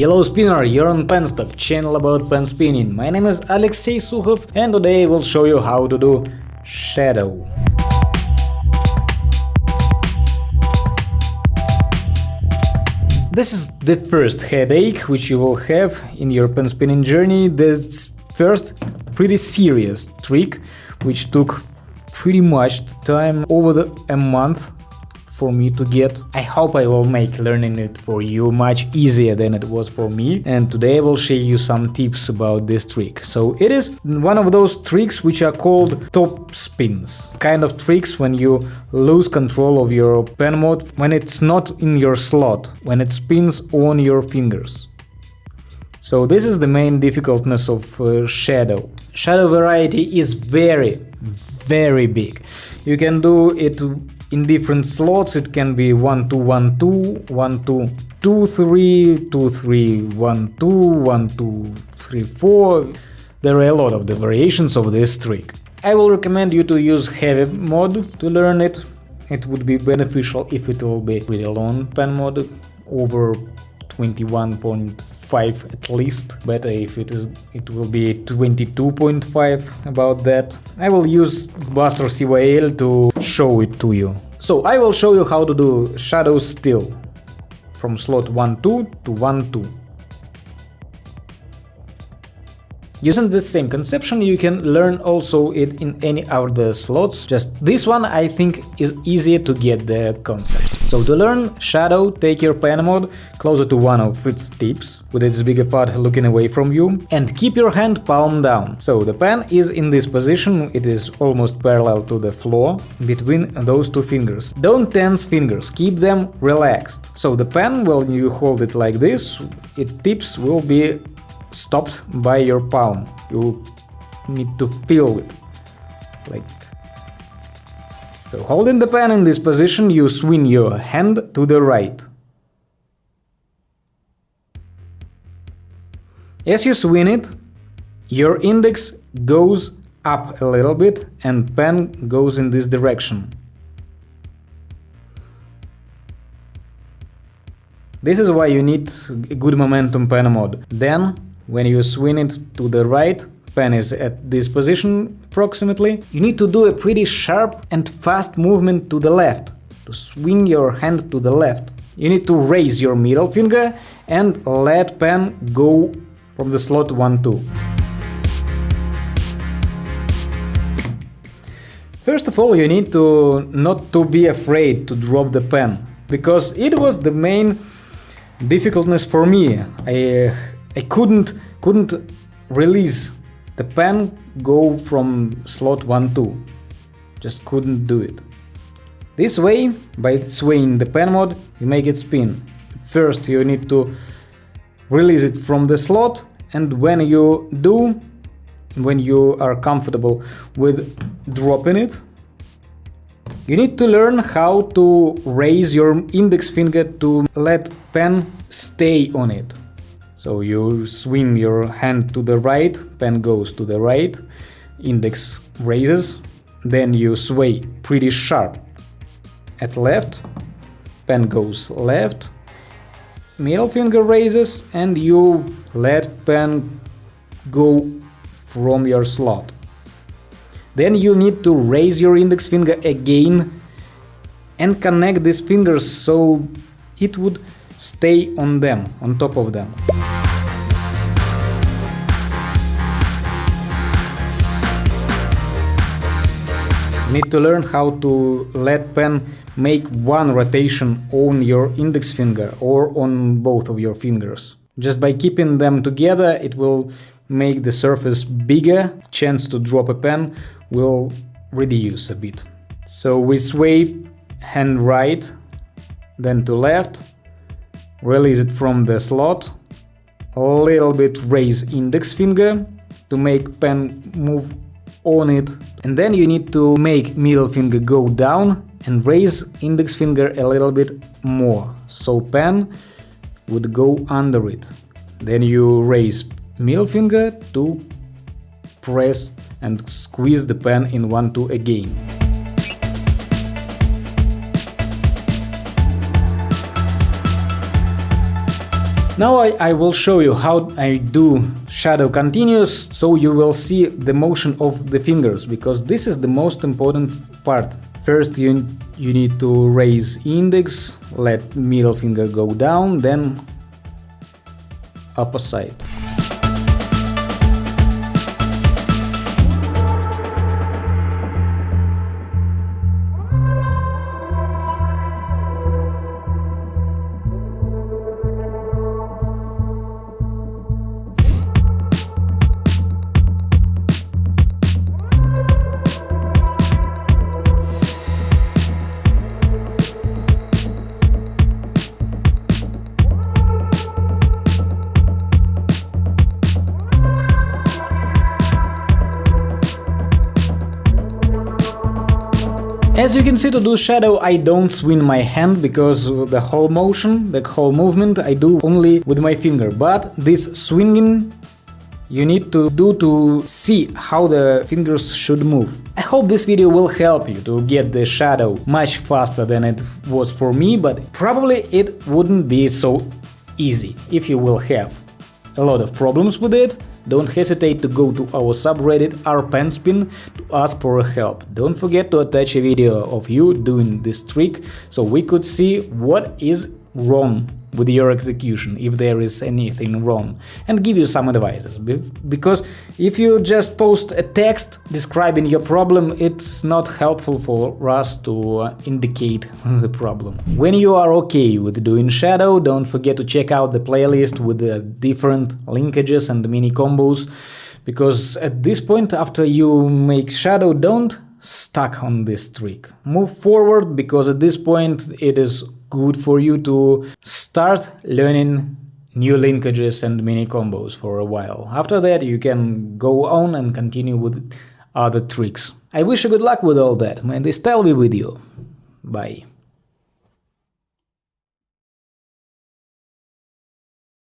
Hello spinner, you're on Penstock, channel about pen spinning. My name is Alexey Sukhov and today I will show you how to do shadow. This is the first headache which you will have in your pen spinning journey. This first pretty serious trick which took pretty much time over the, a month for me to get. I hope I will make learning it for you much easier than it was for me and today I will share you some tips about this trick. So it is one of those tricks which are called top spins. Kind of tricks when you lose control of your pen mod when it's not in your slot, when it spins on your fingers. So this is the main difficultness of uh, shadow. Shadow variety is very, very big. You can do it in different slots. It can be 1 2 1 2 1 2 2 3 2 3 1 2 1 2 3 4 there are a lot of the variations of this trick. I will recommend you to use heavy mod to learn it. It would be beneficial if it will be really long pen mod over 21.5 5 at least, better if it is it will be 22.5 about that. I will use Buster CYL to show it to you. So I will show you how to do shadow still from slot 1 2 to 1 2. Using the same conception you can learn also it in any other slots, just this one I think is easier to get the concept. So to learn Shadow, take your pen mod closer to one of its tips, with its bigger part looking away from you, and keep your hand palm down. So the pen is in this position, it is almost parallel to the floor, between those two fingers. Don't tense fingers, keep them relaxed. So the pen, when you hold it like this, its tips will be stopped by your palm. You need to feel it, like so holding the pen in this position, you swing your hand to the right. As you swing it, your index goes up a little bit and pen goes in this direction. This is why you need a good momentum pen mod. Then, when you swing it to the right, pen is at this position approximately, you need to do a pretty sharp and fast movement to the left, to swing your hand to the left. You need to raise your middle finger and let pen go from the slot 1-2. First of all, you need to not to be afraid to drop the pen, because it was the main difficultness for me. I I couldn't couldn't release the pen go from slot 1-2. Just couldn't do it. This way, by swaying the pen mod, you make it spin. First you need to release it from the slot and when you do, when you are comfortable with dropping it, you need to learn how to raise your index finger to let pen stay on it. So you swing your hand to the right, pen goes to the right, index raises, then you sway pretty sharp at left, pen goes left, middle finger raises and you let pen go from your slot. Then you need to raise your index finger again and connect these fingers so it would stay on them, on top of them. need to learn how to let pen make one rotation on your index finger or on both of your fingers. Just by keeping them together it will make the surface bigger, chance to drop a pen will reduce a bit. So we sway hand right, then to left, release it from the slot, a little bit raise index finger to make pen move on it. And then you need to make middle finger go down and raise index finger a little bit more. So pen would go under it. Then you raise middle finger to press and squeeze the pen in 1-2 again. Now I, I, will show you how I do shadow continuous so you will see the motion of the fingers because this is the most important part. First you, you need to raise index, let middle finger go down, then opposite. As you can see to do shadow I don't swing my hand because the whole motion, the whole movement I do only with my finger, but this swinging you need to do to see how the fingers should move. I hope this video will help you to get the shadow much faster than it was for me, but probably it wouldn't be so easy if you will have a lot of problems with it don't hesitate to go to our subreddit rpenspin to ask for help. Don't forget to attach a video of you doing this trick so we could see what is wrong with your execution if there is anything wrong and give you some advices because if you just post a text describing your problem it's not helpful for us to uh, indicate the problem. When you are okay with doing shadow don't forget to check out the playlist with the different linkages and mini combos because at this point after you make shadow don't stuck on this trick. Move forward because at this point it is good for you to start learning new linkages and mini combos for a while. After that you can go on and continue with other tricks. I wish you good luck with all that, may the style be with you. Bye.